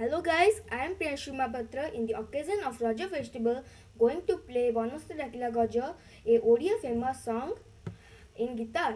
Hello guys, I am Priyanshu Patra. in the occasion of Raja festival going to play Banasta Dakila Gaja, a Odia famous song in guitar.